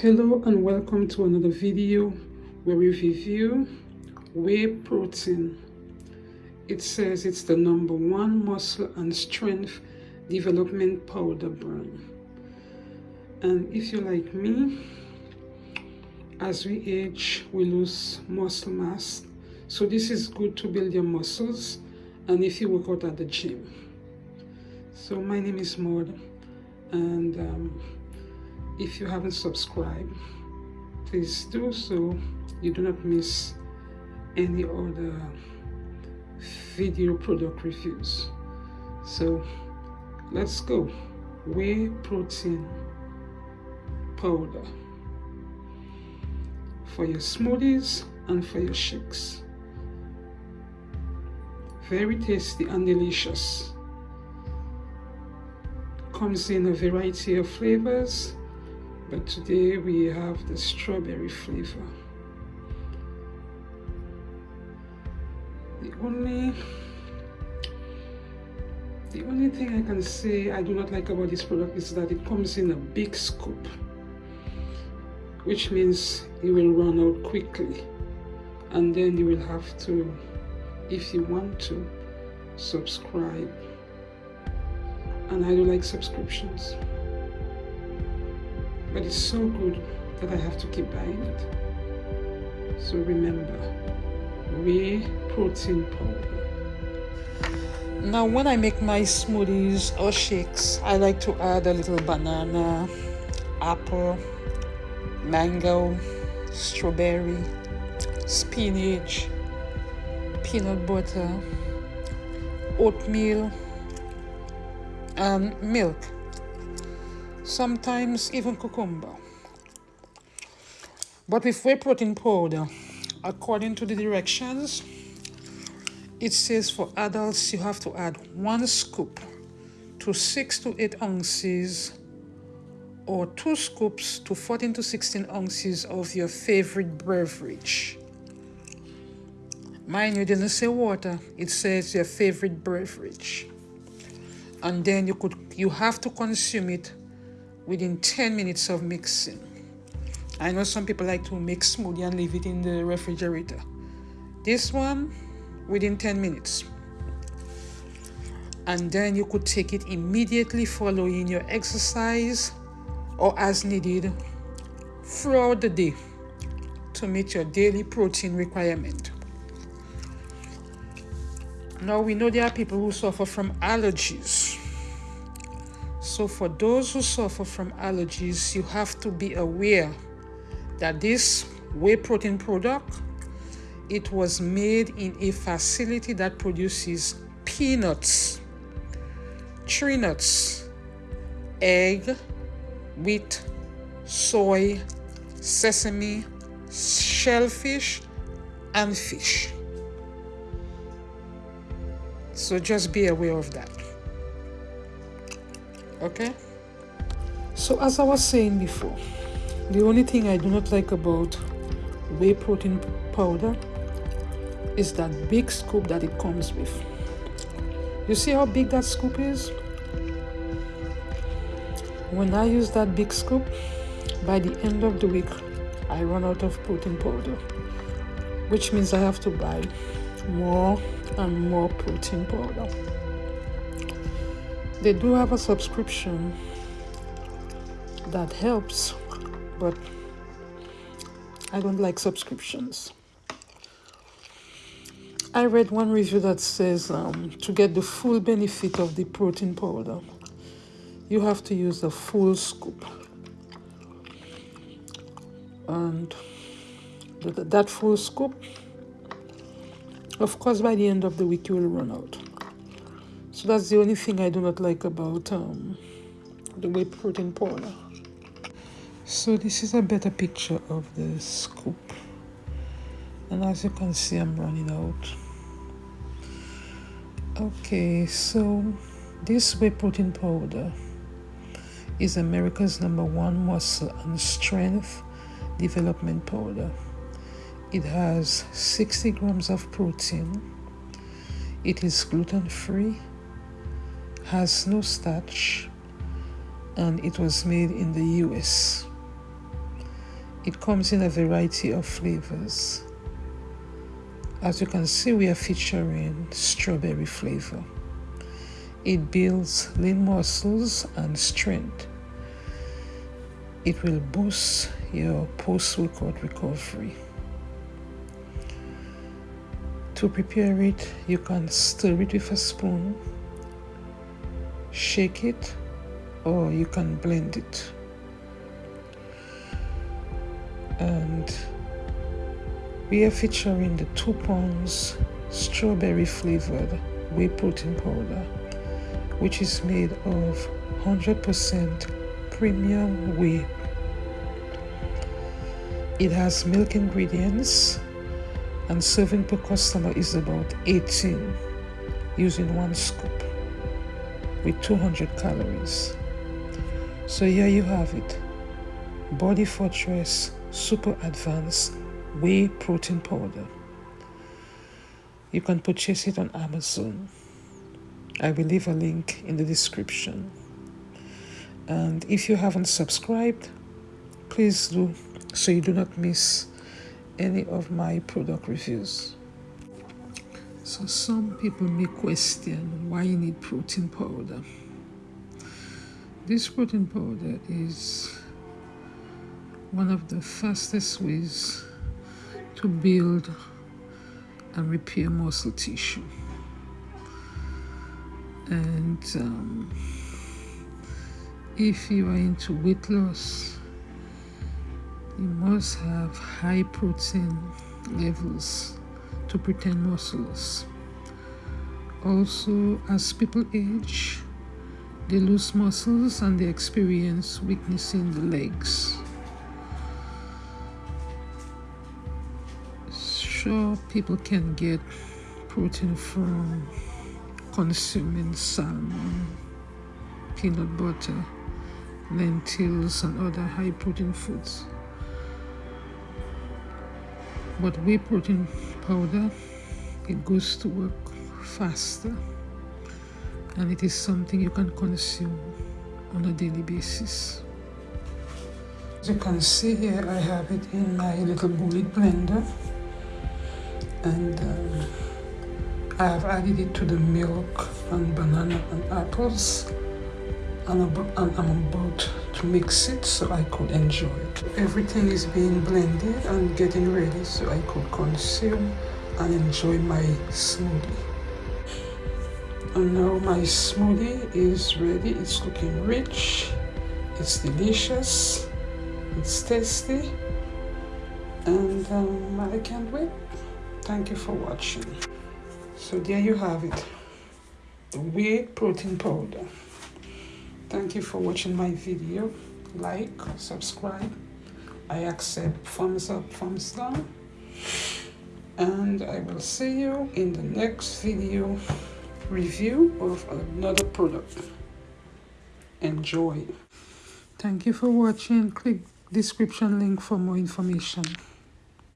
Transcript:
hello and welcome to another video where we review whey protein. It says it's the number one muscle and strength development powder brand. And if you like me as we age we lose muscle mass. So this is good to build your muscles and if you work out at the gym. So my name is Maud and um, if you haven't subscribed please do so. You do not miss any other video product reviews. So let's go. Whey protein powder for your smoothies and for your shakes. Very tasty and delicious. Comes in a variety of flavors but today we have the strawberry flavor. The only the only thing I can say I do not like about this product is that it comes in a big scoop which means you will run out quickly. And then you will have to if you want to subscribe. And I do like subscriptions but it's so good that I have to keep buying it. So remember, whey protein powder. Now when I make my smoothies or shakes, I like to add a little banana, apple, mango, strawberry, spinach, peanut butter, oatmeal, and milk sometimes even cucumber. But with whey protein powder, according to the directions, it says for adults you have to add one scoop to 6 to 8 ounces or 2 scoops to 14 to 16 ounces of your favorite beverage. Mind you, didn't say water, it says your favorite beverage. And then you could you have to consume it within 10 minutes of mixing. I know some people like to mix smoothie and leave it in the refrigerator. This one, within 10 minutes. And then you could take it immediately following your exercise or as needed throughout the day to meet your daily protein requirement. Now we know there are people who suffer from allergies so for those who suffer from allergies, you have to be aware that this whey protein product, it was made in a facility that produces peanuts, tree nuts, egg, wheat, soy, sesame, shellfish, and fish. So just be aware of that okay? So as i was saying before the only thing i do not like about whey protein powder is that big scoop that it comes with. You see how big that scoop is? When i use that big scoop by the end of the week i run out of protein powder which means i have to buy more and more protein powder they do have a subscription that helps but I don't like subscriptions. I read one review that says um, to get the full benefit of the protein powder you have to use a full scoop. And that full scoop of course by the end of the week you will run out so that's the only thing I do not like about um, the whey protein powder. So this is a better picture of the scoop. And as you can see, I'm running out. Okay, so this whey protein powder is America's number one muscle and strength development powder. It has 60 grams of protein. It is gluten free has no starch and it was made in the US. it comes in a variety of flavors. As you can see we are featuring strawberry flavor. It builds lean muscles and strength. It will boost your post-workout recovery. To prepare it you can stir it with a spoon shake it or you can blend it. And we are featuring the two pounds strawberry flavored whey protein powder which is made of 100% premium whey. It has milk ingredients and serving per customer is about 18 using one scoop with 200 calories. So here you have it. Body fortress super advanced whey protein powder. You can purchase it on amazon. I will leave a link in the description. And if you haven't subscribed please do so you do not miss any of my product reviews so some people may question why you need protein powder this protein powder is one of the fastest ways to build and repair muscle tissue. And um, if you are into weight loss, you must have high protein levels to pretend muscles. Also, as people age, they lose muscles and they experience weakness in the legs. Sure, people can get protein from consuming salmon, peanut butter, lentils, and other high protein foods. But whey protein powder, it goes to work faster and it is something you can consume on a daily basis. As you can see here, I have it in my little bullet blender and um, I have added it to the milk and banana and apples and, and I'm about to mix it so I could enjoy it. Everything is being blended and getting ready so I could consume and enjoy my smoothie. And now my smoothie is ready. It's looking rich. It's delicious. It's tasty. And um, I can't wait. Thank you for watching. So there you have it. The whey protein powder thank you for watching my video like subscribe I accept thumbs up thumbs down and I will see you in the next video review of another product. Enjoy. Thank you for watching. Click description link for more information.